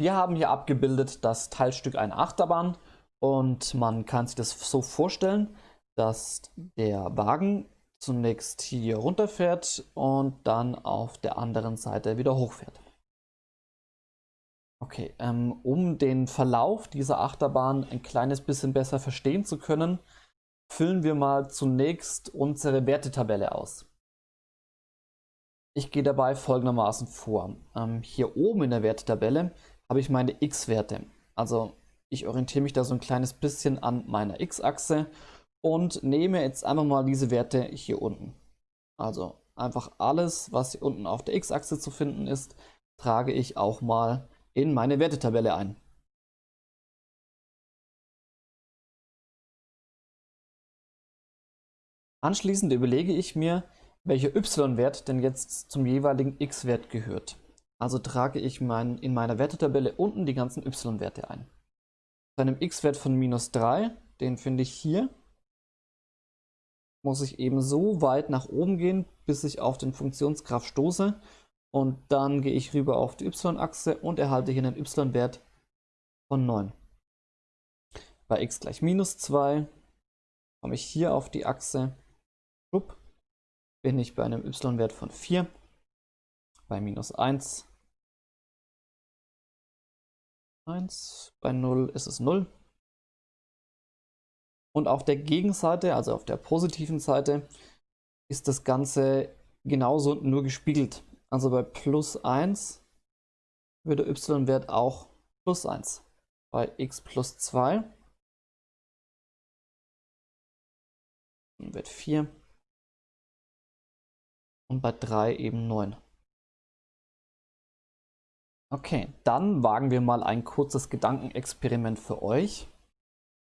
Wir haben hier abgebildet das Teilstück einer Achterbahn und man kann sich das so vorstellen, dass der Wagen zunächst hier runterfährt und dann auf der anderen Seite wieder hochfährt. Okay, ähm, um den Verlauf dieser Achterbahn ein kleines bisschen besser verstehen zu können, füllen wir mal zunächst unsere Wertetabelle aus. Ich gehe dabei folgendermaßen vor. Ähm, hier oben in der Wertetabelle habe ich meine x-Werte. Also ich orientiere mich da so ein kleines bisschen an meiner x-Achse und nehme jetzt einfach mal diese Werte hier unten. Also einfach alles, was hier unten auf der x-Achse zu finden ist, trage ich auch mal in meine Wertetabelle ein. Anschließend überlege ich mir, welcher y-Wert denn jetzt zum jeweiligen x-Wert gehört. Also trage ich mein, in meiner Wertetabelle unten die ganzen y-Werte ein. Bei einem x-Wert von minus 3, den finde ich hier, muss ich eben so weit nach oben gehen, bis ich auf den Funktionsgraph stoße und dann gehe ich rüber auf die y-Achse und erhalte hier einen y-Wert von 9. Bei x gleich minus 2 komme ich hier auf die Achse, bin ich bei einem y-Wert von 4, bei minus 1, 1, bei 0 ist es 0. Und auf der Gegenseite, also auf der positiven Seite, ist das Ganze genauso nur gespiegelt. Also bei plus 1 wird der y-Wert auch plus 1. Bei x plus 2 wird 4 und bei 3 eben 9. Okay, dann wagen wir mal ein kurzes Gedankenexperiment für euch.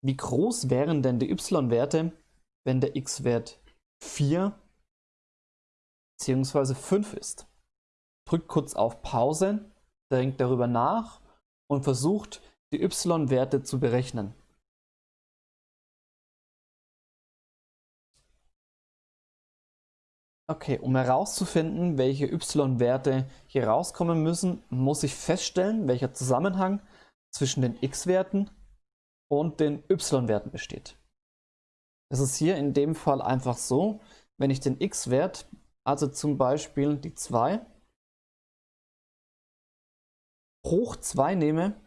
Wie groß wären denn die y-Werte, wenn der x-Wert 4 bzw. 5 ist? Drückt kurz auf Pause, denkt darüber nach und versucht die y-Werte zu berechnen. Okay, um herauszufinden, welche y-Werte hier rauskommen müssen, muss ich feststellen, welcher Zusammenhang zwischen den x-Werten und den y-Werten besteht. Es ist hier in dem Fall einfach so, wenn ich den x-Wert, also zum Beispiel die 2, hoch 2 nehme,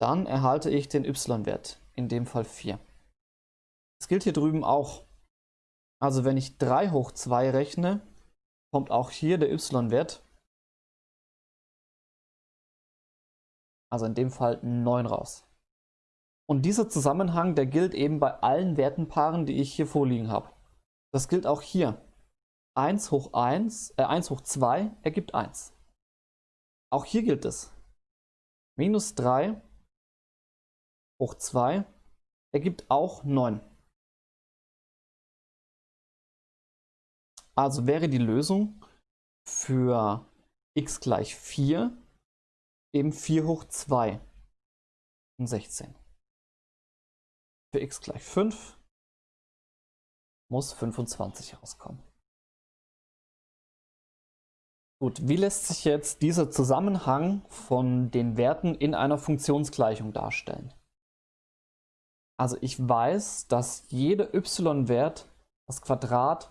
dann erhalte ich den y-Wert, in dem Fall 4. Das gilt hier drüben auch. Also wenn ich 3 hoch 2 rechne, kommt auch hier der y-Wert, also in dem Fall 9 raus. Und dieser Zusammenhang, der gilt eben bei allen Wertenpaaren, die ich hier vorliegen habe. Das gilt auch hier. 1 hoch 1, äh 1 hoch 2 ergibt 1. Auch hier gilt es. Minus 3 hoch 2 ergibt auch 9. Also wäre die Lösung für x gleich 4 eben 4 hoch 2 und 16. Für x gleich 5 muss 25 rauskommen. Gut, wie lässt sich jetzt dieser Zusammenhang von den Werten in einer Funktionsgleichung darstellen? Also ich weiß, dass jeder y-Wert das Quadrat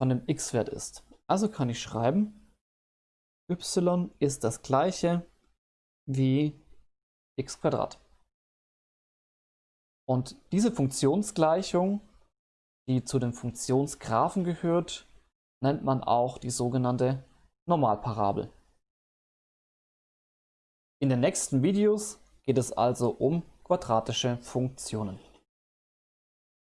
von dem x-Wert ist. Also kann ich schreiben, y ist das gleiche wie x Quadrat. Und diese Funktionsgleichung, die zu den Funktionsgraphen gehört, nennt man auch die sogenannte Normalparabel. In den nächsten Videos geht es also um quadratische Funktionen.